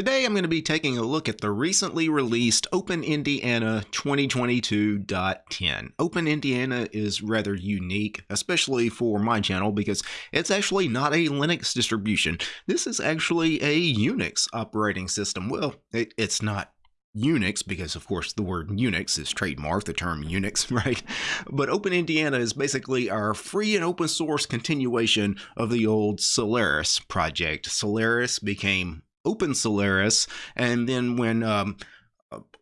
Today I'm going to be taking a look at the recently released Open Indiana 2022.10. Open Indiana is rather unique, especially for my channel, because it's actually not a Linux distribution. This is actually a Unix operating system. Well, it, it's not Unix, because of course the word Unix is trademarked, the term Unix, right? But Open Indiana is basically our free and open source continuation of the old Solaris project. Solaris became Open Solaris, and then when um,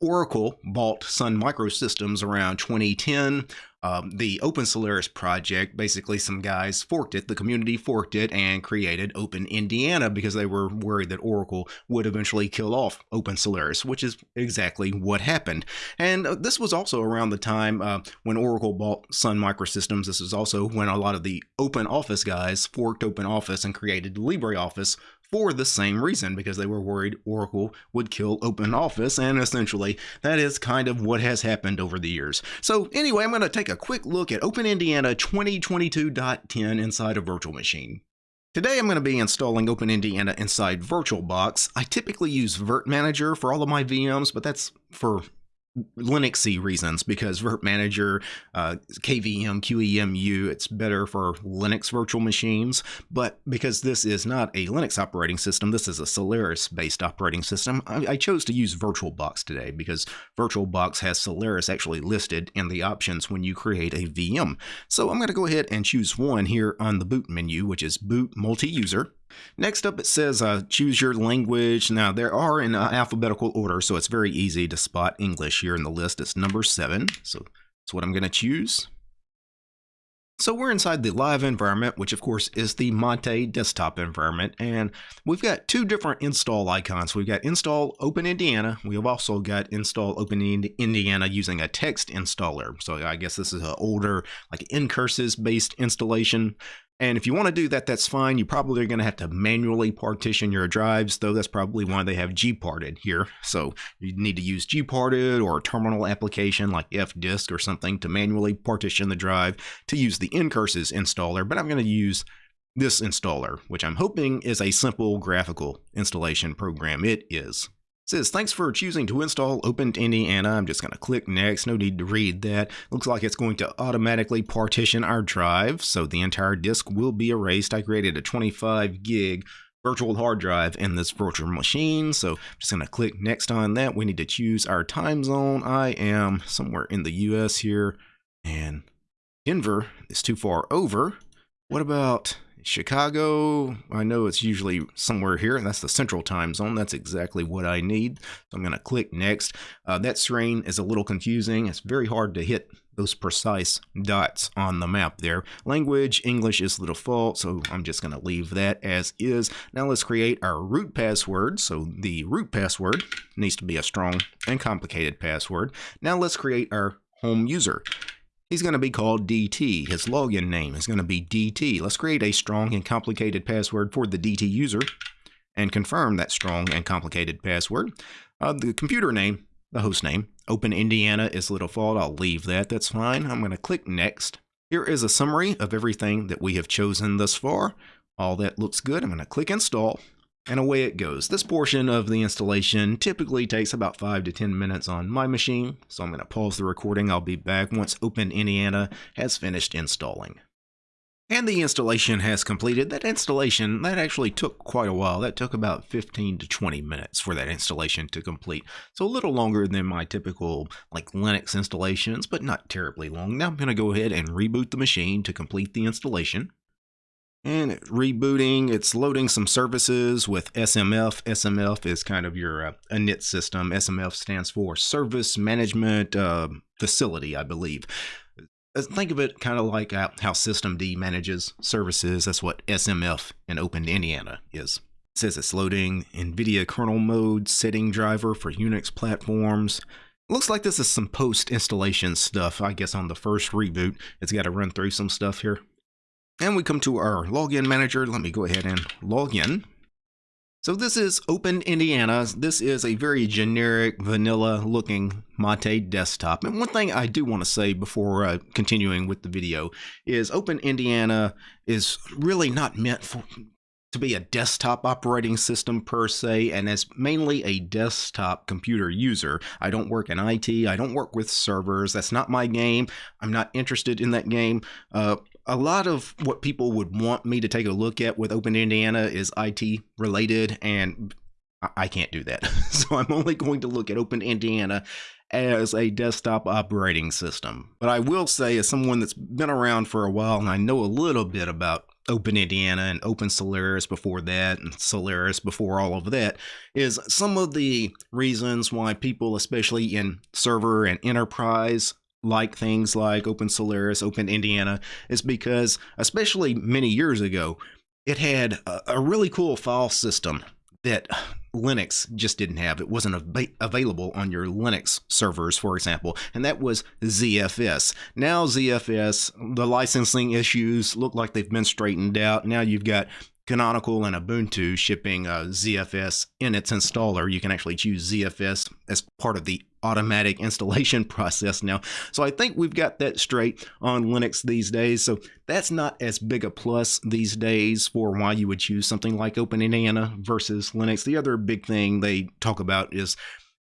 Oracle bought Sun Microsystems around 2010. Um, the Open Solaris project, basically, some guys forked it, the community forked it, and created Open Indiana because they were worried that Oracle would eventually kill off Open Solaris, which is exactly what happened. And uh, this was also around the time uh, when Oracle bought Sun Microsystems. This is also when a lot of the Open Office guys forked Open Office and created LibreOffice for the same reason because they were worried Oracle would kill OpenOffice, and essentially that is kind of what has happened over the years. So anyway, I'm going to take a quick look at Open Indiana 2022.10 inside a virtual machine. Today I'm going to be installing Open Indiana inside VirtualBox. I typically use virt-manager for all of my VMs, but that's for Linuxy reasons because virt-manager, uh, KVM, QEMU, it's better for Linux virtual machines. But because this is not a Linux operating system, this is a Solaris-based operating system, I, I, chose to use VirtualBox today because VirtualBox has Solaris actually listed in the options when you create a VM. So I'm going to go ahead and choose one here on the boot menu, which is boot multi-user. Next up, it says uh, choose your language. Now, there are in uh, alphabetical order, so it's very easy to spot English here in the list. It's number seven, so that's what I'm going to choose. So we're inside the live environment, which of course is the Mate desktop environment, and we've got two different install icons. We've got install Open Indiana. We have also got install Open Indiana using a text installer. So I guess this is an older, like ncurses based installation. And if you want to do that, that's fine. You probably are going to have to manually partition your drives, though that's probably why they have gparted here. So you need to use gparted or a terminal application like fdisk or something to manually partition the drive to use the ncurses installer. But I'm going to use this installer, which I'm hoping is a simple graphical installation program. It is says, thanks for choosing to install Open Indiana. I'm just going to click next. No need to read that. Looks like it's going to automatically partition our drive, so the entire disk will be erased. I created a 25 gig virtual hard drive in this virtual machine. So I'm just going to click next on that. We need to choose our time zone. I am somewhere in the US here, and Denver is too far over. What about Chicago, I know it's usually somewhere here. And that's the central time zone. That's exactly what I need. So I'm going to click next. Uh, that screen is a little confusing. It's very hard to hit those precise dots on the map there. Language, English is the default, so I'm just going to leave that as is. Now let's create our root password. So the root password needs to be a strong and complicated password. Now let's create our home user. He's going to be called DT. His login name is going to be DT. Let's create a strong and complicated password for the DT user and confirm that strong and complicated password. Uh, the computer name, the host name, Open Indiana is the default. I'll leave that. That's fine. I'm going to click Next. Here is a summary of everything that we have chosen thus far. All that looks good. I'm going to click Install and away it goes. This portion of the installation typically takes about 5 to 10 minutes on my machine, so I'm going to pause the recording. I'll be back once Open Indiana has finished installing. And the installation has completed. That installation, that actually took quite a while. That took about 15 to 20 minutes for that installation to complete. So a little longer than my typical like Linux installations, but not terribly long. Now I'm going to go ahead and reboot the machine to complete the installation and rebooting it's loading some services with smf smf is kind of your uh, init system. Smf stands for service management uh, facility i believe. Uh, think of it kind of like uh, how systemd manages services. That's what smf in open indiana is. It says it's loading nvidia kernel mode setting driver for unix platforms. Looks like this is some post installation stuff, I guess on the first reboot. It's got to run through some stuff here. And we come to our login manager. Let me go ahead and log in. So this is Open Indiana. This is a very generic, vanilla looking Mate desktop. And one thing I do want to say before uh, continuing with the video is Open Indiana is really not meant for to be a desktop operating system per se, and as mainly a desktop computer user. I don't work in IT, I don't work with servers. That's not my game. I'm not interested in that game. Uh, a lot of what people would want me to take a look at with Open Indiana is IT related, and I can't do that. so I'm only going to look at Open Indiana as a desktop operating system. But I will say, as someone that's been around for a while and I know a little bit about Open Indiana and Open Solaris before that, and Solaris before all of that, is some of the reasons why people, especially in server and enterprise, like things like Open Solaris, Open Indiana, is because, especially many years ago, it had a, a really cool file system that Linux just didn't have. It wasn't av- available on your Linux servers, for example, and that was ZFS. Now, ZFS, the licensing issues look like they've been straightened out. Now you've got Canonical and Ubuntu shipping uh, ZFS in its installer. You can actually choose ZFS as part of the automatic installation process now. So I think we've got that straight on Linux these days. So that's not as big a plus these days for why you would choose something like Open Indiana versus Linux. The other big thing they talk about is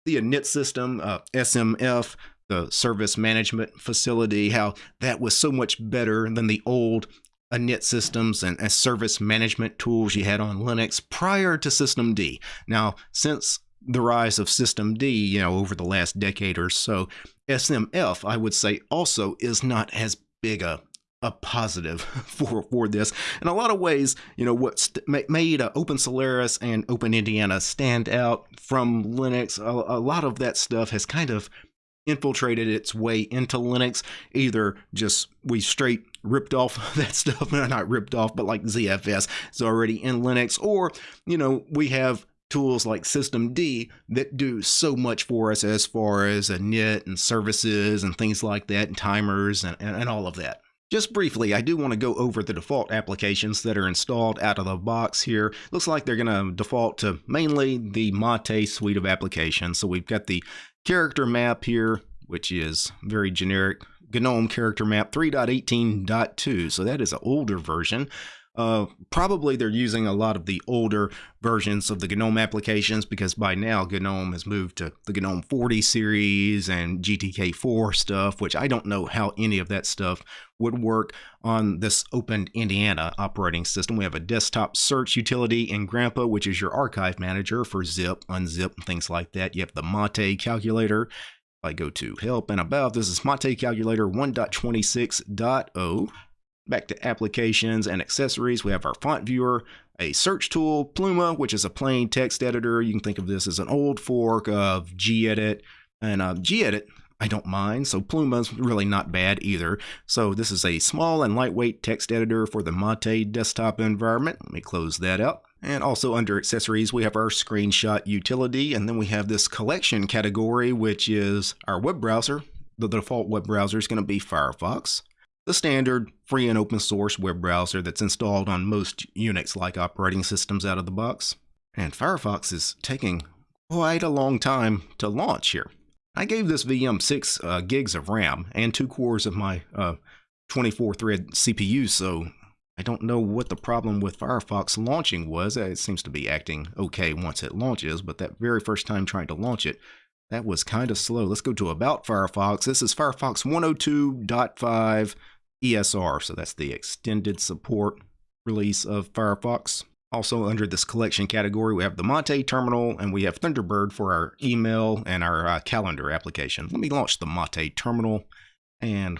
the init system, uh, SMF, the service management facility, how that was so much better than the old init systems and, and service management tools you had on Linux prior to System D. Now, since the rise of System D, you know, over the last decade or so, SMF, I would say, also is not as big a a positive for for this. In a lot of ways, you know, what made uh, Open Solaris and Open Indiana stand out from Linux, a, a lot of that stuff has kind of infiltrated its way into Linux. Either just we straight ripped off that stuff, not ripped off, but like ZFS is already in Linux, or you know we have tools like System D that do so much for us as far as a init and services and things like that, and timers and, and, and all of that. Just briefly, I do want to go over the default applications that are installed out of the box here. Looks like they're going to default to mainly the Mate suite of applications. So we've got the character map here, which is very generic. GNOME character map 3.18.2. So that is an older version. Uh, probably they're using a lot of the older versions of the GNOME applications because by now GNOME has moved to the GNOME 40 series and GTK4 stuff, which I don't know how any of that stuff would work on this Open Indiana operating system. We have a desktop search utility Engrampa, which is your archive manager for zip, unzip, and things like that. You have the Mate calculator. If I go to help and about, this is Mate calculator 1.26.0. Back to applications and accessories, we have our font viewer, a search tool, Pluma, which is a plain text editor. You can think of this as an old fork of gedit. And uh, gedit, I don't mind, so Pluma's really not bad either. So this is a small and lightweight text editor for the Mate desktop environment. Let me close that up. And also under accessories, we have our screenshot utility, and then we have this collection category, which is our web browser. The default web browser is going to be Firefox the standard free and open source web browser that's installed on most Unix-like operating systems out of the box. And Firefox is taking quite a long time to launch here. I gave this VM 6 uh, gigs of RAM and 2 cores of my 24-thread uh, CPU, so I don't know what the problem with Firefox launching was. It seems to be acting okay once it launches, but that very first time trying to launch it, that was kind of slow. Let's go to About Firefox. This is Firefox 102.5 ESR, so that's the extended support release of Firefox. Also under this collection category, we have the Mate terminal and we have Thunderbird for our email and our uh, calendar application. Let me launch the Mate terminal and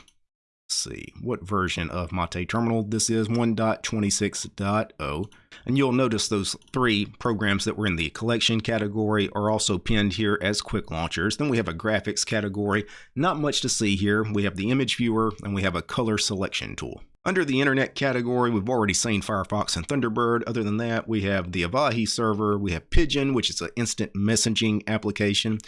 see what version of Mate Terminal this is 1.26.0 and you'll notice those three programs that were in the collection category are also pinned here as quick launchers. Then we have a graphics category. Not much to see here. We have the image viewer and we have a color selection tool. Under the internet category we've already seen Firefox and Thunderbird. Other than that we have the Avahi server. We have Pidgin which is an instant messaging application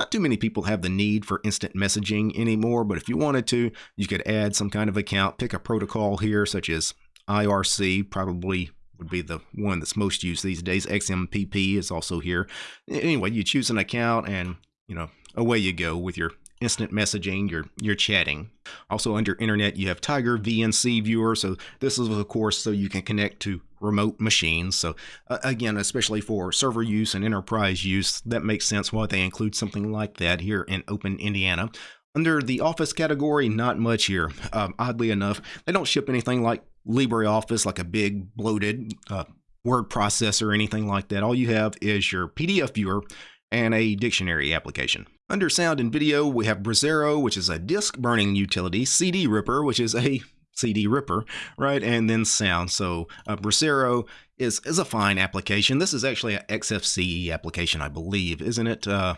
not too many people have the need for instant messaging anymore, but if you wanted to, you could add some kind of account, pick a protocol here, such as IRC, probably would be the one that's most used these days. XMPP is also here. Anyway, you choose an account and, you know, away you go with your instant messaging, your your chatting. Also under internet, you have Tiger VNC viewer. So this is of course so you can connect to remote machines. So, uh, again, especially for server use and enterprise use, that makes sense why they include something like that here in Open Indiana. Under the Office category, not much here. Um, oddly enough, they don't ship anything like LibreOffice, like a big bloated uh, word processor or anything like that. All you have is your PDF viewer and a dictionary application. Under sound and video, we have Brasero, which is a disk burning utility, CD Ripper, which is a CD Ripper, right? And then sound. So uh, Brasero is, is a fine application. This is actually an XFCE application, I believe, isn't it? Uh,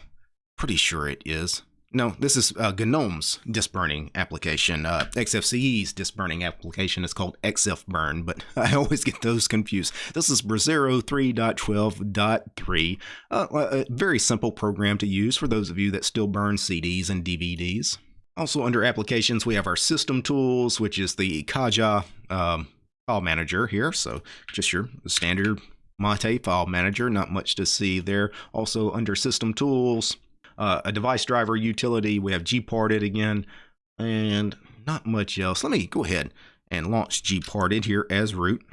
pretty sure it is. No, this is uh, GNOME's disk burning application. Uh, XFCE's disk burning application is called XFBurn, but I always get those confused. This is Brasero 3.12.3, uh, a very simple program to use for those of you that still burn CDs and DVDs. Also under applications, we have our system tools, which is the Caja um, file manager here. So just your standard Mate file manager, not much to see there. Also under system tools, uh, a device driver utility. We have gparted again, and not much else. Let me go ahead and launch gparted here as root.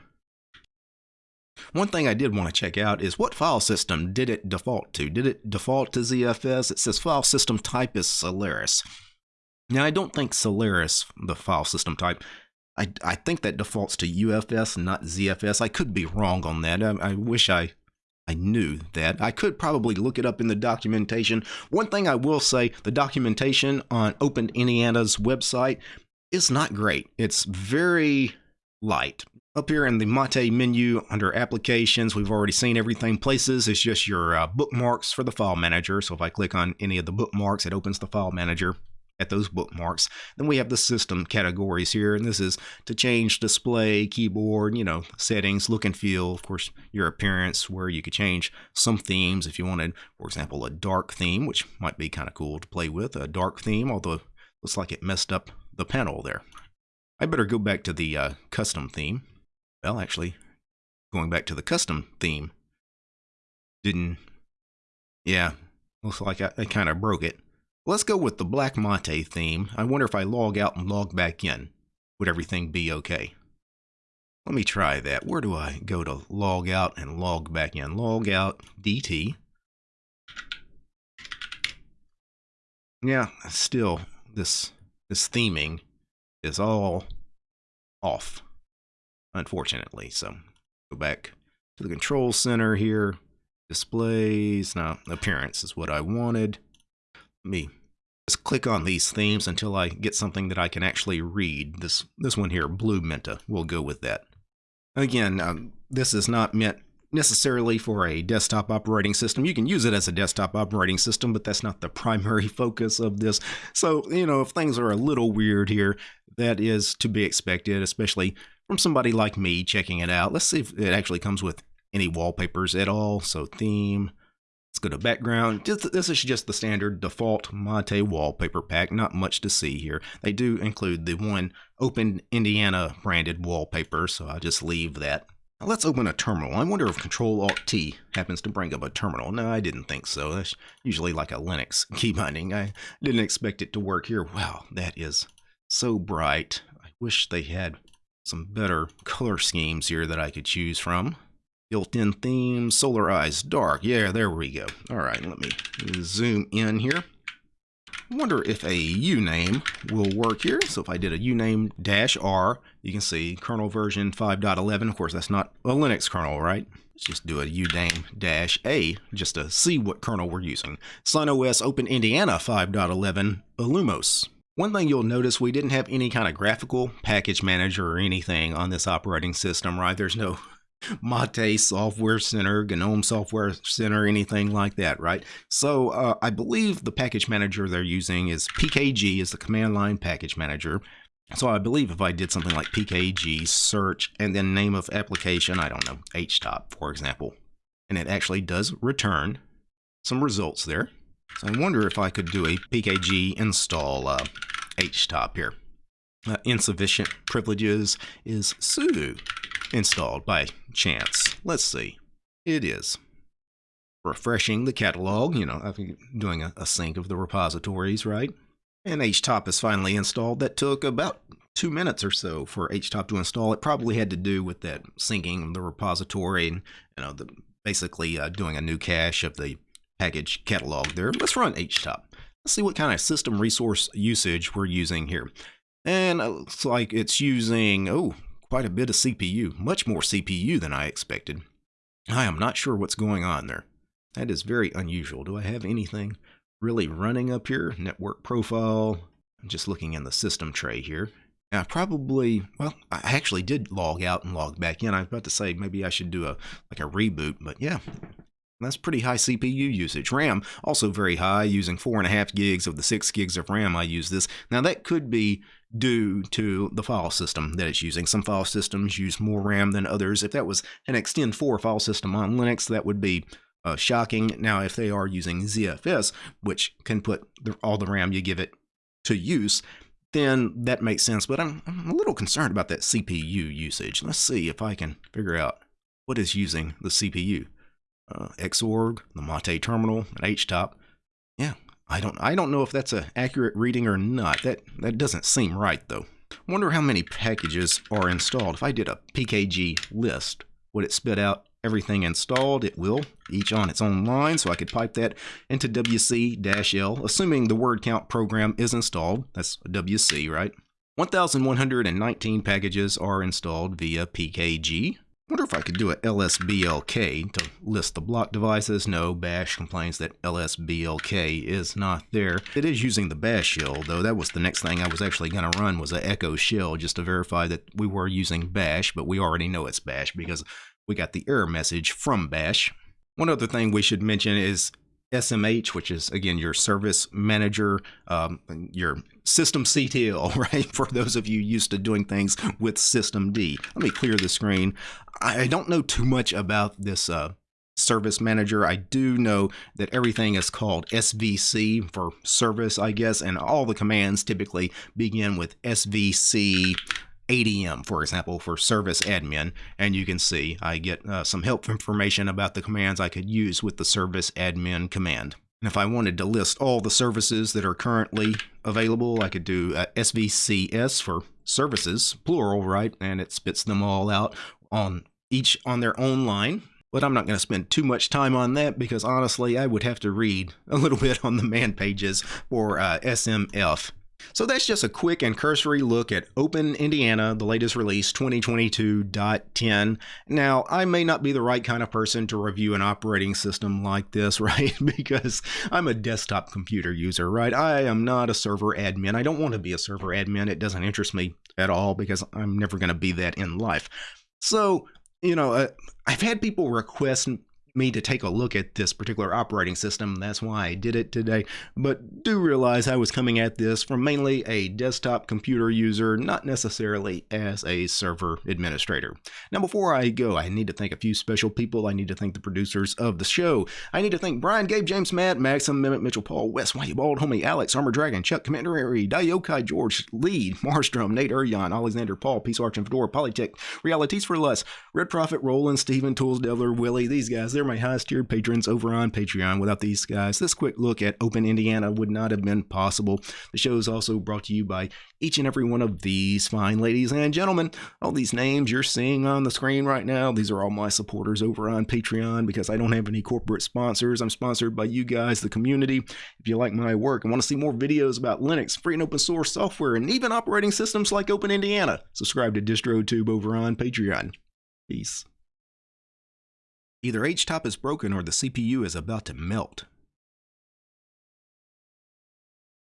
One thing I did want to check out is what file system did it default to? Did it default to ZFS? It says file system type is Solaris. Now, I don't think Solaris, the file system type, I, I think that defaults to UFS, not ZFS. I could be wrong on that. I, I wish I I knew that. I could probably look it up in the documentation. One thing I will say, the documentation on Open Indiana's website is not great. It's very light. Up here in the Mate menu under applications, we've already seen everything. Places is just your uh, bookmarks for the file manager. So if I click on any of the bookmarks, it opens the file manager at those bookmarks. Then we have the system categories here, and this is to change display, keyboard, you know, settings, look and feel, of course, your appearance, where you could change some themes if you wanted, for example, a dark theme, which might be kind of cool to play with, a dark theme, although looks like it messed up the panel there. I better go back to the uh, custom theme. Well, actually, going back to the custom theme, didn't, yeah, looks like I, I kind of broke it. Let's go with the Black Mate theme. I wonder if I log out and log back in, would everything be okay? Let me try that. Where do I go to log out and log back in? Log out DT. Yeah, still this this theming is all off, unfortunately. So go back to the control center here. Displays, now appearance is what I wanted. Me just click on these themes until I get something that I can actually read. This, this one here, Blue Menta, we'll go with that. Again, um, this is not meant necessarily for a desktop operating system. You can use it as a desktop operating system, but that's not the primary focus of this. So, you know, if things are a little weird here, that is to be expected, especially from somebody like me checking it out. Let's see if it actually comes with any wallpapers at all. So theme, Let's go to background. This is just the standard default Mate wallpaper pack. Not much to see here. They do include the one Open Indiana branded wallpaper, so I'll just leave that. Now let's open a terminal. I wonder if Control Alt T happens to bring up a terminal. No, I didn't think so. That's usually like a Linux key binding. I didn't expect it to work here. Wow, that is so bright. I wish they had some better color schemes here that I could choose from. Built-in theme, Solarized, dark. Yeah, there we go. All right, let me zoom in here. Wonder if a uname will work here. So if I did a uname dash R, you can see kernel version 5.11. Of course, that's not a Linux kernel, right? Let's just do a uname dash A just to see what kernel we're using. SunOS Open Indiana 5.11 Illumos. One thing you'll notice, we didn't have any kind of graphical package manager or anything on this operating system, right? There's no Mate Software Center, GNOME Software Center, anything like that, right? So uh, I believe the package manager they're using is PKG, is the command line package manager. So I believe if I did something like PKG search and then name of application, I don't know, HTOP, for example, and it actually does return some results there. So I wonder if I could do a PKG install uh, HTOP here. Uh, insufficient privileges is sudo installed by chance. Let's see. It is. Refreshing the catalog, you know, I'm doing a, a sync of the repositories, right? And HTOP is finally installed. That took about two minutes or so for HTOP to install. It probably had to do with that syncing of the repository and you know the basically uh, doing a new cache of the package catalog there. Let's run HTOP. Let's see what kind of system resource usage we're using here. And it looks like it's using, oh, quite a bit of CPU, much more CPU than I expected. I am not sure what's going on there. That is very unusual. Do I have anything really running up here? Network profile. I'm just looking in the system tray here. Now, probably, well, I actually did log out and log back in. I was about to say maybe I should do a like a reboot, but yeah, that's pretty high CPU usage. RAM also very high, using four and a half gigs of the six gigs of RAM I use this. Now that could be due to the file system that it's using. Some file systems use more RAM than others. If that was an Ext4 file system on Linux, that would be uh, shocking. Now, if they are using ZFS, which can put the, all the RAM you give it to use, then that makes sense. But I'm, I'm a little concerned about that CPU usage. Let's see if I can figure out what is using the CPU. Uh, Xorg, the Mate terminal, and HTOP. Yeah, I don't I don't know if that's an accurate reading or not. That that doesn't seem right though. Wonder how many packages are installed. If I did a pkg list, would it spit out everything installed? It will, each on its own line, so I could pipe that into wc-l, assuming the word count program is installed. That's wc, right? 1,119 packages are installed via pkg wonder if I could do a lsblk to list the block devices. No, Bash complains that lsblk is not there. It is using the Bash shell, though. That was the next thing I was actually going to run was an echo shell just to verify that we were using Bash, but we already know it's Bash because we got the error message from Bash. One other thing we should mention is SMF, which is again your service manager, um, your system CTL, right? For those of you used to doing things with System D. Let me clear the screen. I don't know too much about this uh, service manager. I do know that everything is called SVC for service, I guess, and all the commands typically begin with SVC ADM, for example, for service admin. And you can see I get uh, some help information about the commands I could use with the service admin command. And if I wanted to list all the services that are currently available, I could do uh, SVCS for services, plural, right? And it spits them all out on each on their own line. But I'm not going to spend too much time on that because honestly, I would have to read a little bit on the man pages for uh, SMF. So that's just a quick and cursory look at Open Indiana, the latest release 2022.10. Now, I may not be the right kind of person to review an operating system like this, right? because I'm a desktop computer user, right? I am not a server admin. I don't want to be a server admin. It doesn't interest me at all because I'm never going to be that in life. So, you know, uh, I've had people request me to take a look at this particular operating system. That's why I did it today. But do realize I was coming at this from mainly a desktop computer user, not necessarily as a server administrator. Now, before I go, I need to thank a few special people. I need to thank the producers of the show. I need to thank Brian, Gabe, James, Matt, Maxim, Mehmet, Mitchell, Paul, Wes, Whitey, Bald, Homie, Alex, Armor Dragon, Chuck, Commander Harry, Dayokai, George, Lee, Marstrom, Nate, Urion, Alexander, Paul, Peace Arch, and Fedora, Polytech, Realities for Less, Red Prophet, Roland, Steven, Tools, Devler, Willie, these guys, they're my highest tiered patrons over on Patreon. Without these guys, this quick look at Open Indiana would not have been possible. The show is also brought to you by each and every one of these fine ladies and gentlemen. All these names you're seeing on the screen right now, these are all my supporters over on Patreon because I don't have any corporate sponsors. I'm sponsored by you guys, the community. If you like my work and want to see more videos about Linux, free and open source software, and even operating systems like Open Indiana, subscribe to DistroTube over on Patreon. Peace. Either HTOP is broken or the CPU is about to melt.